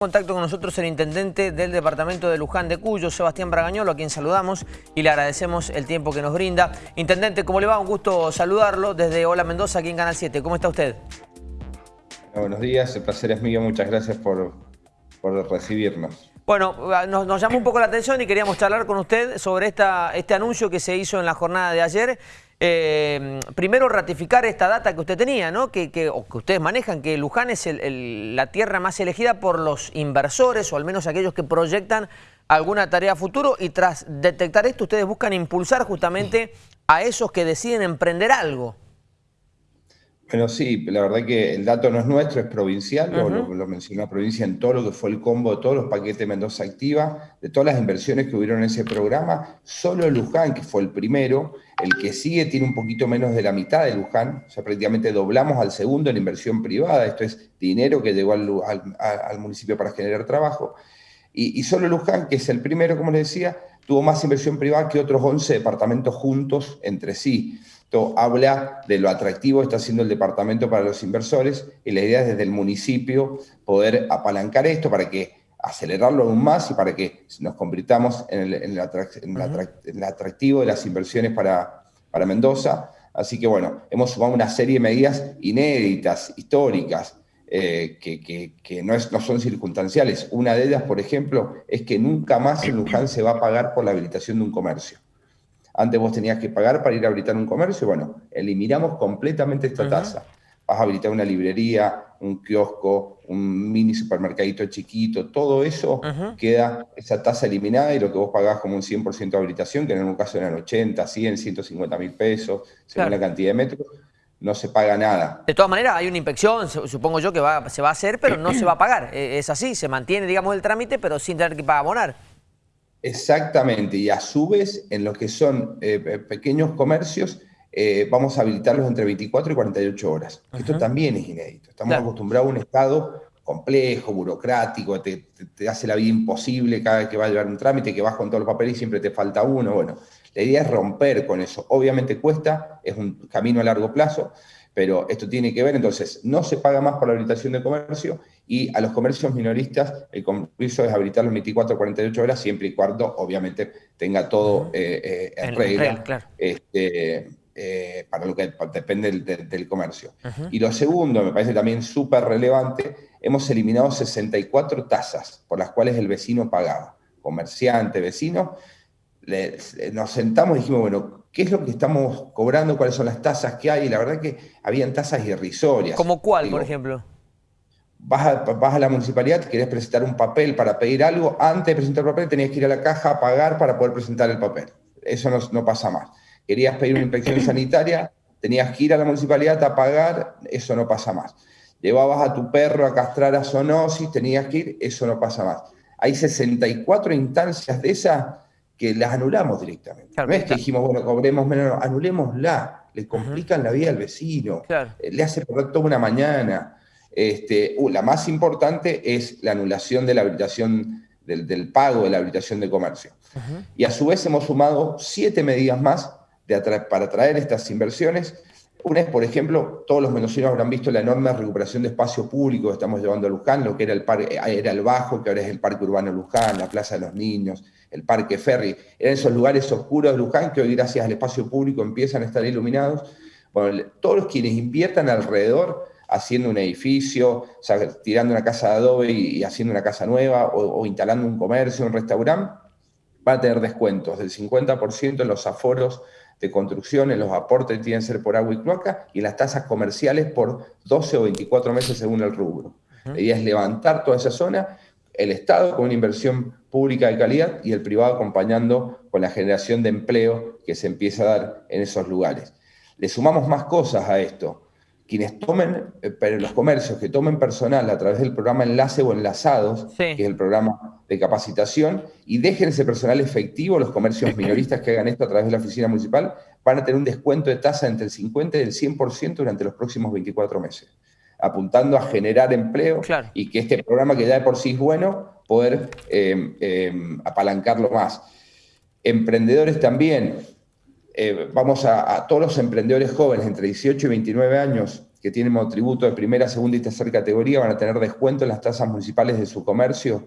contacto con nosotros el intendente del departamento de Luján de Cuyo, Sebastián Bragañolo, a quien saludamos y le agradecemos el tiempo que nos brinda. Intendente, ¿cómo le va? Un gusto saludarlo desde Hola Mendoza, aquí en Canal 7. ¿Cómo está usted? Buenos días, el placer es mío. Muchas gracias por, por recibirnos. Bueno, nos, nos, llamó un poco la atención y queríamos charlar con usted sobre esta, este anuncio que se hizo en la jornada de ayer. Eh, primero ratificar esta data que usted tenía, ¿no? que, que, o que ustedes manejan, que Luján es el, la tierra más elegida por los inversores o al menos aquellos que proyectan alguna tarea a futuro y tras detectar esto ustedes buscan impulsar justamente a esos que deciden emprender algo. Bueno, sí, la verdad que el dato no es nuestro, es provincial, uh -huh. lo, lo, mencionó la provincia en todo lo que fue el combo de todos los paquetes Mendoza Activa, de todas las inversiones que hubieron en ese programa, solo Luján, que fue el primero, el que sigue tiene un poquito menos de la mitad de Luján, o sea, prácticamente doblamos al segundo en inversión privada, esto es dinero que llegó al, al, al municipio para generar trabajo, y, y, solo Luján, que es el primero, como les decía, tuvo más inversión privada que otros 11 departamentos juntos entre sí. Esto habla de lo atractivo que está haciendo el departamento para los inversores y la idea es desde el municipio poder apalancar esto para que acelerarlo aún más y para que nos convirtamos en el, en el, en el, en el atractivo de las inversiones para, para Mendoza. Así que bueno, hemos sumado una serie de medidas inéditas, históricas, eh, que, que, que no, es, no, son circunstanciales. Una de ellas, por ejemplo, es que nunca más en Luján se va a pagar por la habilitación de un comercio. Antes vos tenías que pagar para ir a habilitar un comercio. Bueno, eliminamos completamente esta uh -huh. tasa. Vas a habilitar una librería, un kiosco, un mini supermercadito chiquito, todo eso uh -huh. queda esa tasa eliminada y lo que vos pagás como un 100% de habilitación, que en algún caso eran 80, 100, 150 mil pesos, según claro. la cantidad de metros, no se paga nada. De todas maneras, hay una inspección, supongo yo, que va, se va a hacer, pero no se va a pagar. E, Es así, se mantiene, digamos, el trámite, pero sin tener que abonar. Exactamente, y a su vez, en lo que son eh, pequeños comercios, eh, vamos a habilitarlos entre 24 y 48 horas. Uh -huh. Esto también es inédito. Estamos claro. acostumbrados a un Estado complejo, burocrático, te, te, te, hace la vida imposible cada vez que va a llevar un trámite, que vas con todos los papeles y siempre te falta uno. Bueno, la idea es romper con eso. Obviamente cuesta, es un camino a largo plazo, pero esto tiene que ver, entonces, no se paga más por la habilitación de comercio y a los comercios minoristas el compromiso es habilitarlos 24 o 48 horas, siempre y cuando, obviamente, tenga todo eh, eh, en regla, claro. este, eh, para lo que depende del, del comercio. Uh -huh. Y lo segundo, me parece también súper relevante, hemos eliminado 64 tasas por las cuales el vecino pagaba, comerciante, vecino, le, nos sentamos y dijimos, bueno, ¿qué es lo que estamos cobrando? ¿Cuáles son las tasas que hay? Y la verdad que habían tasas irrisorias. ¿Como cuál, Digo, por ejemplo? Vas a, vas a, la municipalidad, querés presentar un papel para pedir algo, antes de presentar el papel tenías que ir a la caja a pagar para poder presentar el papel. Eso no, no pasa más. Querías pedir una inspección sanitaria, tenías que ir a la municipalidad a pagar, eso no pasa más. Llevabas a tu perro a castrar a zoonosis, tenías que ir, eso no pasa más. Hay 64 instancias de esas que las anulamos directamente. Claro, no es que dijimos, bueno, cobremos menos, anulémosla, le complican uh -huh. la vida al vecino, claro. Eh, le hace perder toda una mañana. Este, uh, la más importante es la anulación de la habilitación, del, del pago de la habilitación de comercio. Uh -huh. Y a su vez hemos sumado siete medidas más atra para atraer estas inversiones. Una es, por ejemplo, todos los mendocinos habrán visto la enorme recuperación de espacio público que estamos llevando a Luján, lo que era el, parque, eh, era el Bajo, que ahora es el Parque Urbano Luján, la Plaza de los Niños, el Parque Ferry, eran esos lugares oscuros de Luján que hoy gracias al espacio público empiezan a estar iluminados. Bueno, todos los quienes inviertan alrededor haciendo un edificio, tirando una casa de adobe y, haciendo una casa nueva, o, instalando un comercio, un restaurante, van a tener descuentos del 50% en los aforos de construcción, en los aportes tienen que ser por agua y cloaca, y en las tasas comerciales por 12 o 24 meses según el rubro. La idea es levantar toda esa zona, el Estado con una inversión pública de calidad y el privado acompañando con la generación de empleo que se empieza a dar en esos lugares. Le sumamos más cosas a esto. Quienes tomen, eh, pero los comercios que tomen personal a través del programa Enlace o Enlazados, sí. que es el programa de capacitación, y dejen ese personal efectivo, los comercios minoristas que hagan esto a través de la oficina municipal, van a tener un descuento de tasa entre el 50 y el 100% durante los próximos 24 meses apuntando a generar empleo claro. y que este programa que ya de por sí es bueno, poder eh, eh, apalancarlo más. Emprendedores también, eh, vamos a, a, todos los emprendedores jóvenes entre 18 y 29 años, que tienen monotributo de primera, segunda y tercera categoría van a tener descuento en las tasas municipales de su comercio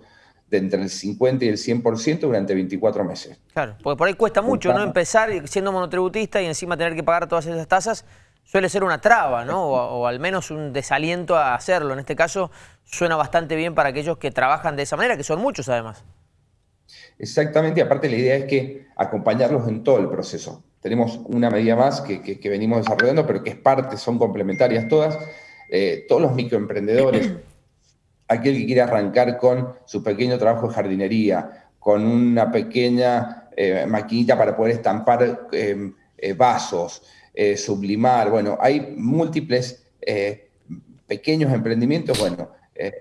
de entre el 50 y el 100% durante 24 meses. Claro, porque por ahí cuesta mucho, ¿no? Empezar siendo monotributista y encima tener que pagar todas esas tasas suele ser una traba, ¿no? O, al menos un desaliento a hacerlo. En este caso suena bastante bien para aquellos que trabajan de esa manera, que son muchos además. Exactamente, y aparte la idea es que acompañarlos en todo el proceso. Tenemos una medida más que, venimos desarrollando, pero que es parte, son complementarias todas. Eh, todos los microemprendedores, aquel que quiere arrancar con su pequeño trabajo de jardinería, con una pequeña eh, maquinita para poder estampar eh, vasos, sublimar, bueno, hay múltiples pequeños emprendimientos, bueno,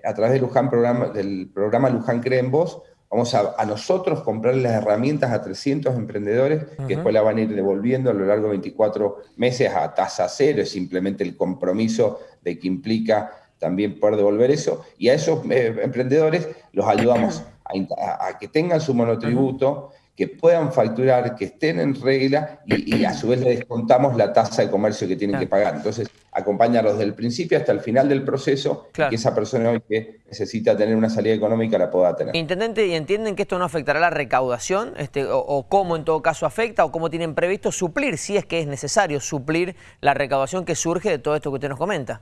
a través del, Luján programa, del programa Luján Cree en Vos, Vamos a, nosotros comprar las herramientas a 300 emprendedores que después la van a ir devolviendo a lo largo de 24 meses a tasa cero, es simplemente el compromiso de que implica también poder devolver eso. Y a esos eh, emprendedores los ayudamos a, que tengan su monotributo, que puedan facturar, que estén en regla y, a su vez le descontamos la tasa de comercio que tienen que pagar. Entonces, acompañarlos desde el principio hasta el final del proceso, que esa persona hoy que necesita tener una salida económica la pueda tener. Intendente, ¿y entienden que esto no afectará la recaudación? Este, o, cómo en todo caso afecta? ¿O cómo tienen previsto suplir, si es que es necesario, suplir la recaudación que surge de todo esto que usted nos comenta?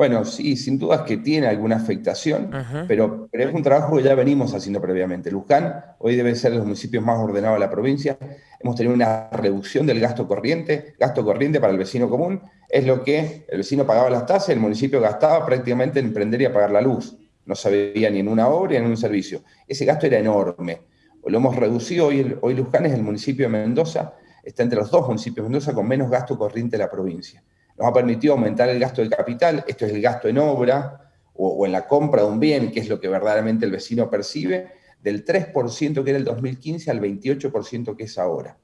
Bueno, sí, sin dudas que tiene alguna afectación, pero, pero, es un trabajo que ya venimos haciendo previamente. Luján hoy debe ser de los municipios más ordenados de la provincia. Hemos tenido una reducción del gasto corriente. Gasto corriente para el vecino común es lo que el vecino pagaba las tasas, el municipio gastaba prácticamente en emprender y apagar la luz. No se veía ni en una obra ni en un servicio. Ese gasto era enorme. Lo hemos reducido. Hoy, hoy Luján es el municipio de Mendoza, está entre los dos municipios de Mendoza con menos gasto corriente de la provincia nos ha permitido aumentar el gasto de capital, esto es el gasto en obra o, en la compra de un bien, que es lo que verdaderamente el vecino percibe, del 3% que era el 2015 al 28% que es ahora.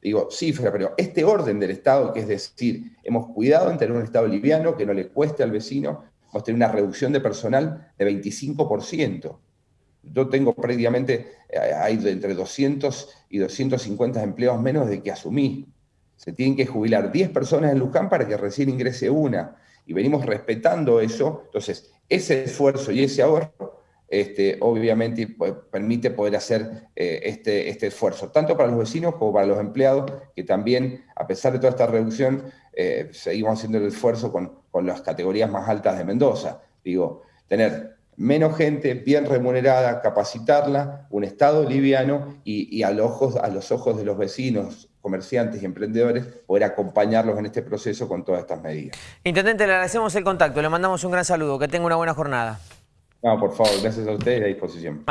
Digo, cifra, pero este orden del Estado, que es decir, hemos cuidado en tener un Estado liviano que no le cueste al vecino, hemos tenido una reducción de personal de 25%. Yo tengo prácticamente, eh, hay entre 200 y 250 empleos menos de que asumí. Se tienen que jubilar 10 personas en Luján para que recién ingrese una. Y venimos respetando eso. Entonces, ese esfuerzo y ese ahorro, este, obviamente, permite poder hacer eh, este, este esfuerzo, tanto para los vecinos como para los empleados, que también, a pesar de toda esta reducción, eh, seguimos haciendo el esfuerzo con, las categorías más altas de Mendoza. Digo, tener menos gente bien remunerada, capacitarla, un Estado liviano y, ojos, a los ojos de los vecinos, comerciantes y emprendedores, poder acompañarlos en este proceso con todas estas medidas. Intendente, le agradecemos el contacto, le mandamos un gran saludo, que tenga una buena jornada. No, por favor, gracias a ustedes y a disposición.